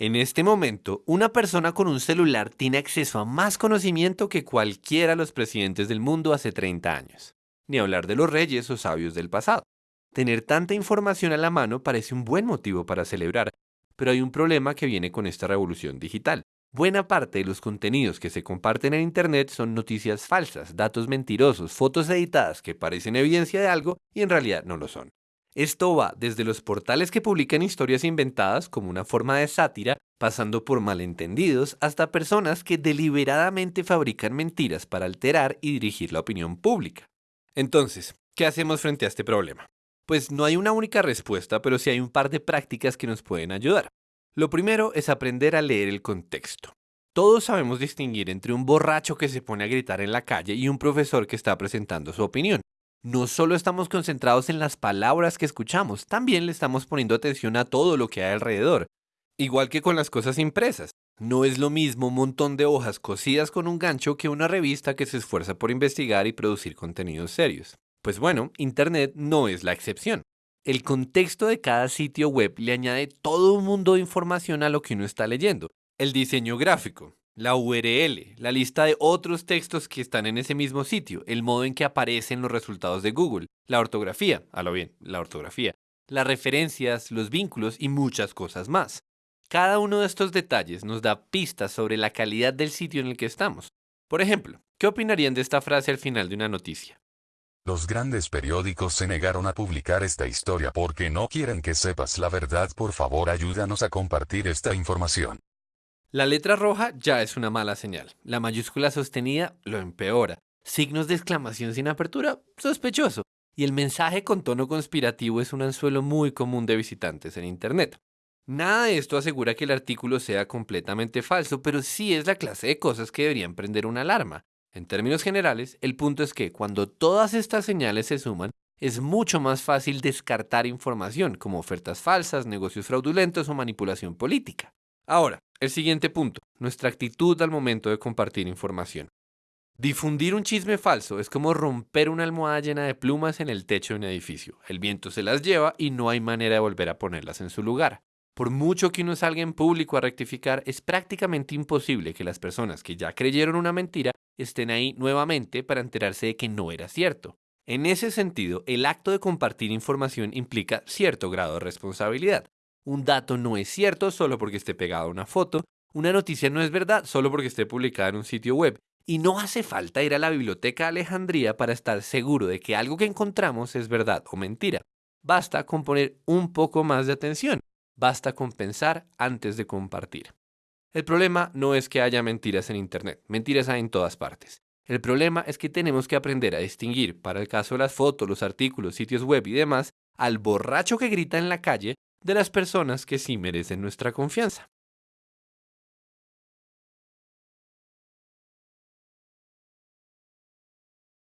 En este momento, una persona con un celular tiene acceso a más conocimiento que cualquiera de los presidentes del mundo hace 30 años. Ni hablar de los reyes o sabios del pasado. Tener tanta información a la mano parece un buen motivo para celebrar, pero hay un problema que viene con esta revolución digital. Buena parte de los contenidos que se comparten en Internet son noticias falsas, datos mentirosos, fotos editadas que parecen evidencia de algo y en realidad no lo son. Esto va desde los portales que publican historias inventadas como una forma de sátira, pasando por malentendidos, hasta personas que deliberadamente fabrican mentiras para alterar y dirigir la opinión pública. Entonces, ¿qué hacemos frente a este problema? Pues no hay una única respuesta, pero sí hay un par de prácticas que nos pueden ayudar. Lo primero es aprender a leer el contexto. Todos sabemos distinguir entre un borracho que se pone a gritar en la calle y un profesor que está presentando su opinión. No solo estamos concentrados en las palabras que escuchamos, también le estamos poniendo atención a todo lo que hay alrededor. Igual que con las cosas impresas. No es lo mismo un montón de hojas cosidas con un gancho que una revista que se esfuerza por investigar y producir contenidos serios. Pues bueno, Internet no es la excepción. El contexto de cada sitio web le añade todo un mundo de información a lo que uno está leyendo. El diseño gráfico, la URL, la lista de otros textos que están en ese mismo sitio, el modo en que aparecen los resultados de Google, la ortografía, a lo bien, la ortografía, las referencias, los vínculos y muchas cosas más. Cada uno de estos detalles nos da pistas sobre la calidad del sitio en el que estamos. Por ejemplo, ¿qué opinarían de esta frase al final de una noticia? Los grandes periódicos se negaron a publicar esta historia porque no quieren que sepas la verdad. Por favor, ayúdanos a compartir esta información. La letra roja ya es una mala señal. La mayúscula sostenida lo empeora. Signos de exclamación sin apertura, sospechoso. Y el mensaje con tono conspirativo es un anzuelo muy común de visitantes en Internet. Nada de esto asegura que el artículo sea completamente falso, pero sí es la clase de cosas que deberían prender una alarma. En términos generales, el punto es que cuando todas estas señales se suman, es mucho más fácil descartar información como ofertas falsas, negocios fraudulentos o manipulación política. Ahora, el siguiente punto, nuestra actitud al momento de compartir información. Difundir un chisme falso es como romper una almohada llena de plumas en el techo de un edificio. El viento se las lleva y no hay manera de volver a ponerlas en su lugar. Por mucho que uno salga en público a rectificar, es prácticamente imposible que las personas que ya creyeron una mentira estén ahí nuevamente para enterarse de que no era cierto. En ese sentido, el acto de compartir información implica cierto grado de responsabilidad. Un dato no es cierto solo porque esté pegado a una foto, una noticia no es verdad solo porque esté publicada en un sitio web, y no hace falta ir a la biblioteca de Alejandría para estar seguro de que algo que encontramos es verdad o mentira. Basta con poner un poco más de atención, basta con pensar antes de compartir. El problema no es que haya mentiras en Internet, mentiras hay en todas partes. El problema es que tenemos que aprender a distinguir, para el caso de las fotos, los artículos, sitios web y demás, al borracho que grita en la calle de las personas que sí merecen nuestra confianza.